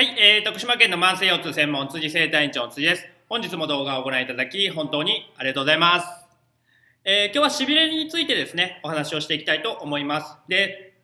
はい、えー、徳島県の慢性腰痛専門辻生体院長辻です。本日も動画をご覧いただき本当にありがとうございます。えー、今日はしびれについてですね、お話をしていきたいと思います。で、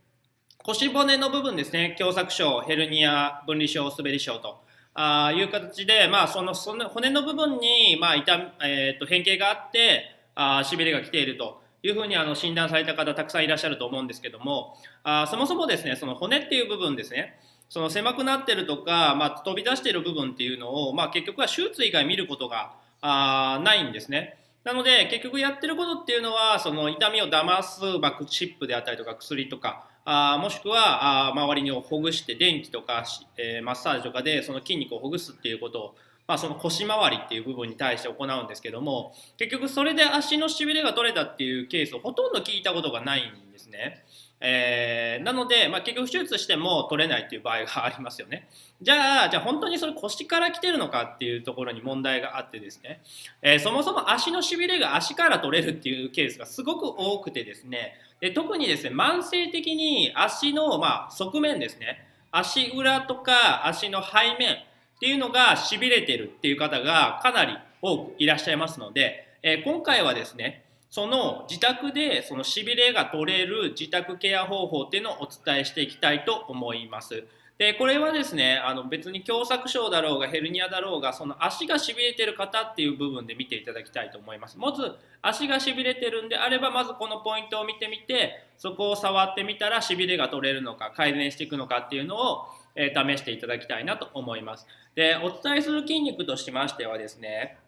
腰骨の部分ですね、狭窄症、ヘルニア、分離症、滑り症とあいう形で、まあ、そのその骨の部分に、まあ痛えーと、変形があってあ、しびれが来ているというふうにあの診断された方たくさんいらっしゃると思うんですけども、あそもそもですね、その骨っていう部分ですね、その狭くなってるとか、まあ、飛び出してる部分っていうのを、まあ、結局は手術以外見ることがあないんですね。なので結局やってることっていうのはその痛みを騙すバックチップであったりとか薬とかあもしくはあ周りにほぐして電気とか、えー、マッサージとかでその筋肉をほぐすっていうことを、まあ、その腰回りっていう部分に対して行うんですけども結局それで足のしびれが取れたっていうケースをほとんど聞いたことがないんですね。えー、なので、まあ、結局手術しても取れないっていう場合がありますよね。じゃあ、じゃあ本当にそれ腰から来てるのかっていうところに問題があってですね、えー、そもそも足のしびれが足から取れるっていうケースがすごく多くてですね、で特にですね、慢性的に足の、まあ、側面ですね、足裏とか足の背面っていうのがしびれてるっていう方がかなり多くいらっしゃいますので、えー、今回はですね、その自宅でそのしびれが取れる自宅ケア方法っていうのをお伝えしていきたいと思います。でこれはですねあの別に狭窄症だろうがヘルニアだろうがその足がしびれてる方っていう部分で見ていただきたいと思いますまず足がしびれてるんであればまずこのポイントを見てみてそこを触ってみたらしびれが取れるのか改善していくのかっていうのを、え、試していただきたいなと思います。でお伝えする筋肉としましてはですね、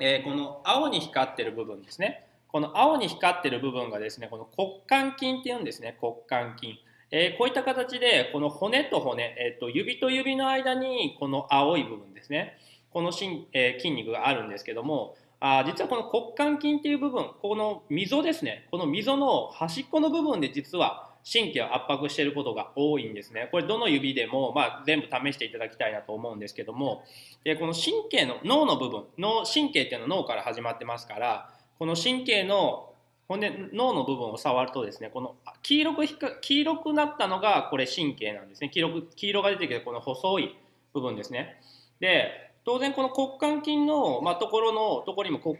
え、この青に光ってる部分ですね。この青に光ってる部分がですね、この骨幹筋っていうんですね、骨幹筋。えー、こういった形で、この骨と骨、えーと、指と指の間にこの青い部分ですね、このし、えー、筋肉があるんですけども、あ実はこの骨幹筋っていう部分、この溝ですね、この溝の端っこの部分で実は神経を圧迫していることが多いんですね。これどの指でも、まあ、全部試していただきたいなと思うんですけども、でこの神経の脳の部分、脳神経っていうのは脳から始まってますから、この神経の骨脳の部分を触るとですねこの黄色く黄色くなったのがこれ神経なんですね。黄色く黄色が出てきてこの細い部分ですね。で当然この骨幹筋の、まあ、ところのところにもこう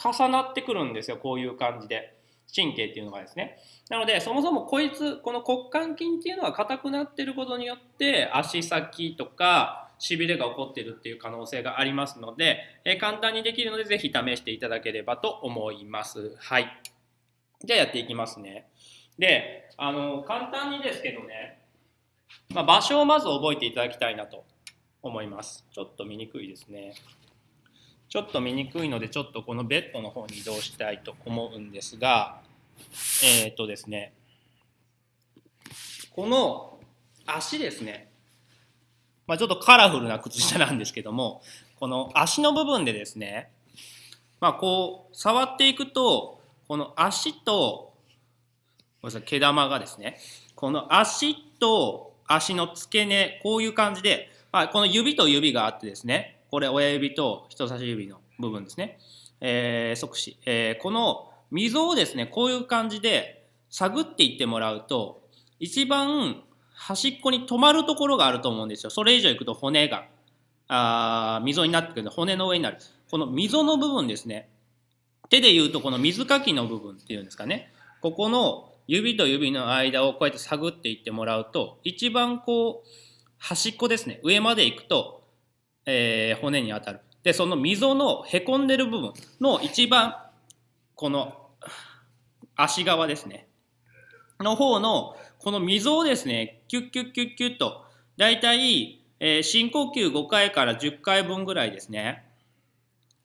重なってくるんですよ。こういう感じで。神経っていうのがですねなのでそもそもこいつこの骨幹筋っていうのは硬くなってることによって足先とかしびれが起こってるっていう可能性がありますので、えー、簡単にできるのでぜひ試していただければと思います。はい。じゃあやっていきますね。で、あの、簡単にですけどね、まあ、場所をまず覚えていただきたいなと思います。ちょっと見にくいですね。ちょっと見にくいので、ちょっとこのベッドの方に移動したいと思うんですが、えっ、ー、とですね、この足ですね、まあ、ちょっとカラフルな靴下なんですけどもこの足の部分でですね、まあ、こう触っていくとこの足とごめんなさい毛玉がですねこの足と足の付け根こういう感じで、まあ、この指と指があってですねこれ親指と人差し指の部分ですね、えー、即死、えー、この溝をですねこういう感じで探っていってもらうと一番端っこに止まるところがあると思うんですよ。それ以上行くと骨が、あ溝になってくるので、骨の上になる。この溝の部分ですね。手で言うとこの水かきの部分っていうんですかね。ここの指と指の間をこうやって探っていってもらうと、一番こう、端っこですね。上まで行くと、えー、骨に当たる。で、その溝のへこんでる部分の一番、この足側ですね。の方のこの溝をですね、キュッキュッキュッキュッと、だいたい、えー、深呼吸5回から10回分ぐらいですね。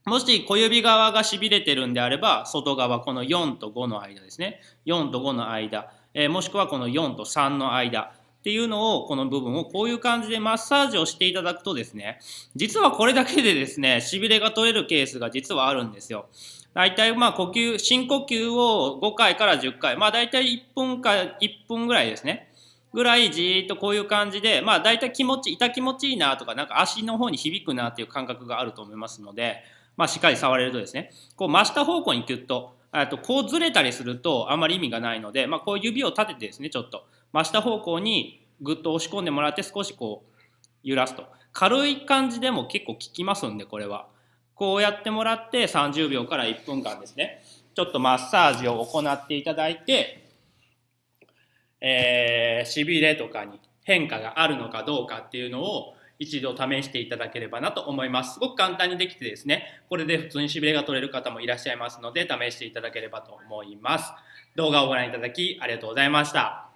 もし小指側がしびれてるんであれば、外側、この4と5の間ですね。4と5の間、えー、もしくはこの4と3の間っていうのを、この部分をこういう感じでマッサージをしていただくとですね、実はこれだけでですね、しびれが取れるケースが実はあるんですよ。大体まあ呼吸、深呼吸を5回から10回、まあ大体1分か1分ぐらいですね。ぐらいじーっとこういう感じで、まあ大体気持ち、痛気持ちいいなとか、なんか足の方に響くなっていう感覚があると思いますので、まあしっかり触れるとですね、こう真下方向にキュッと、とこうずれたりするとあまり意味がないので、まあこう指を立ててですね、ちょっと真下方向にぐっと押し込んでもらって少しこう、揺らすと軽い感じでも結構効きますんでこれはこうやってもらって30秒から1分間ですねちょっとマッサージを行っていただいて、えー、しびれとかに変化があるのかどうかっていうのを一度試していただければなと思います。すごく簡単にできてですね、これで普通にしびれが取れる方もいらっしゃいますので、試していただければと思います。動画をご覧いただきありがとうございました。